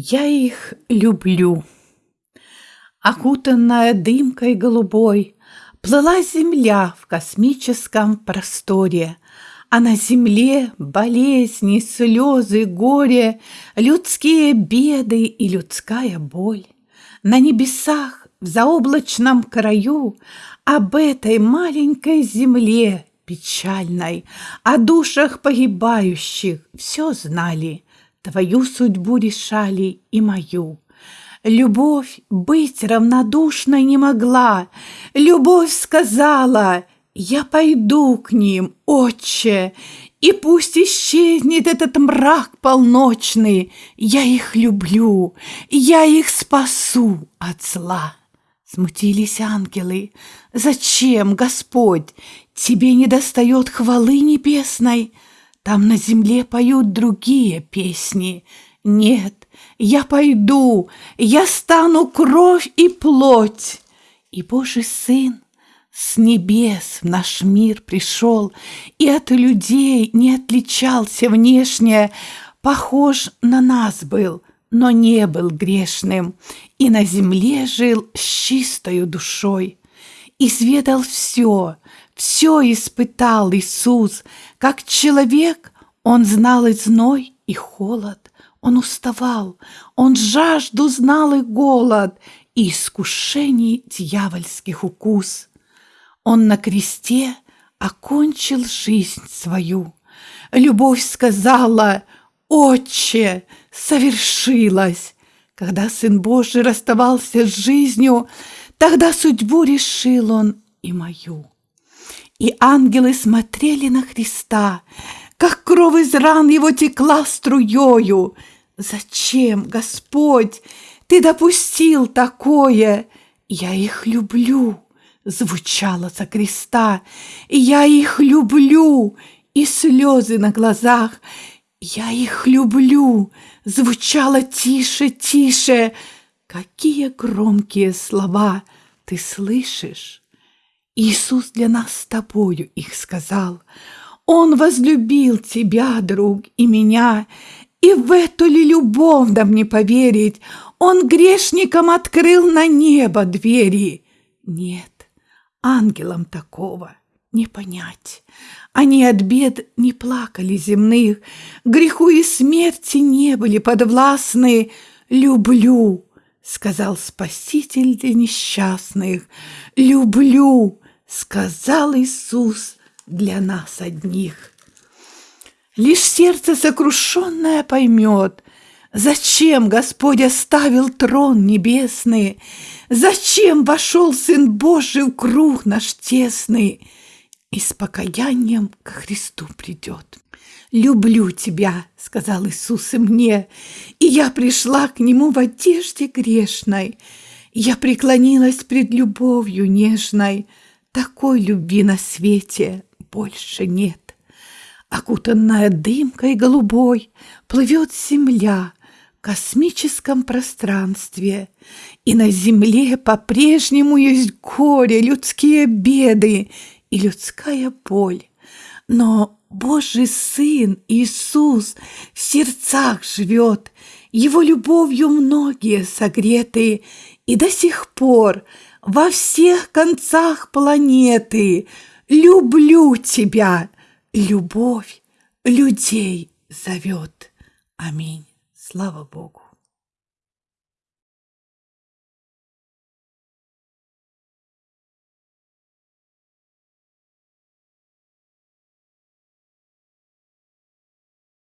Я их люблю. Окутанная дымкой голубой, Плыла земля в космическом просторе, А на земле болезни, слезы, горе, Людские беды и людская боль. На небесах, в заоблачном краю, Об этой маленькой земле печальной, О душах погибающих все знали, Твою судьбу решали и мою. Любовь быть равнодушной не могла. Любовь сказала, я пойду к ним, отче, и пусть исчезнет этот мрак полночный. Я их люблю, я их спасу от зла. Смутились ангелы. Зачем, Господь, тебе не достает хвалы небесной? Там на земле поют другие песни. Нет, я пойду, я стану кровь и плоть. И Божий Сын с небес в наш мир пришел и от людей не отличался внешне, похож на нас был, но не был грешным, и на земле жил с чистою душой. Изведал все, все испытал Иисус, как человек он знал и зной, и холод, он уставал, он жажду знал и голод, и искушений дьявольских укус. Он на кресте окончил жизнь свою. Любовь сказала, «Отче, совершилось!» Когда Сын Божий расставался с жизнью, тогда судьбу решил Он и мою. И ангелы смотрели на Христа, как кровь из ран его текла струёю. Зачем, Господь, ты допустил такое? Я их люблю, звучало за креста. Я их люблю, и слезы на глазах. Я их люблю, звучало тише, тише. Какие громкие слова ты слышишь? Иисус для нас с тобою их сказал. Он возлюбил тебя, друг, и меня, и в эту ли любовь да мне поверить? Он грешникам открыл на небо двери. Нет, ангелам такого не понять. Они от бед не плакали земных, греху и смерти не были подвластны. Люблю, сказал Спаситель для несчастных, люблю, сказал Иисус для нас одних. Лишь сердце сокрушенное поймет, Зачем Господь оставил трон небесный, Зачем вошел Сын Божий в круг наш тесный И с покаянием к Христу придет. «Люблю тебя», — сказал Иисус и мне, И я пришла к Нему в одежде грешной. Я преклонилась пред любовью нежной, Такой любви на свете больше нет. Окутанная дымкой голубой Плывет земля в космическом пространстве, И на земле по-прежнему есть горе, людские беды и людская боль. Но Божий Сын Иисус в сердцах живет, Его любовью многие согреты, И до сих пор во всех концах планеты Люблю тебя, любовь людей зовет. Аминь. Слава Богу.